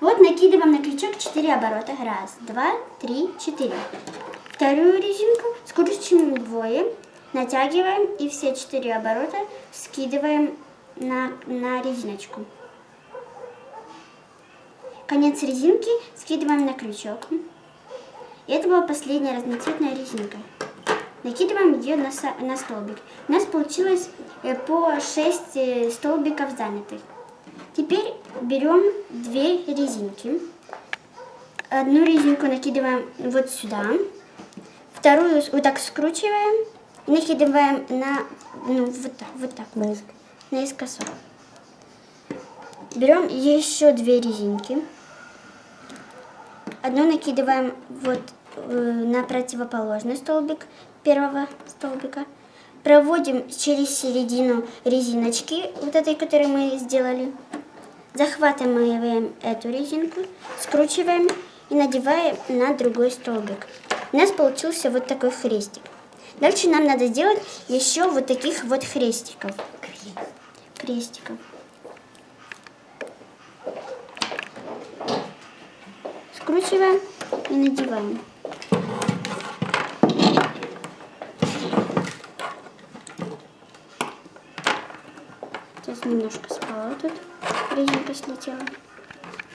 Вот накидываем на крючок 4 оборота. Раз, два, три, четыре. Вторую резинку скручиваем вдвое, натягиваем и все 4 оборота скидываем на, на резиночку. Конец резинки скидываем на крючок. И это была последняя разноцветная резинка. Накидываем ее на, на столбик. У нас получилось э, по 6 э, столбиков занятых. Теперь берем две резинки. Одну резинку накидываем вот сюда. Вторую вот так скручиваем. Накидываем на, ну, вот так, вот так. Наискосок. Наискосок. Берем еще две резинки. Одну накидываем вот э, на противоположный столбик первого столбика. Проводим через середину резиночки, вот этой, которую мы сделали. Захватываем эту резинку, скручиваем и надеваем на другой столбик. У нас получился вот такой хрестик. Дальше нам надо сделать еще вот таких вот хрестиков. Крестиков. Скручиваем и надеваем. Сейчас немножко спала тут, резинка слетела.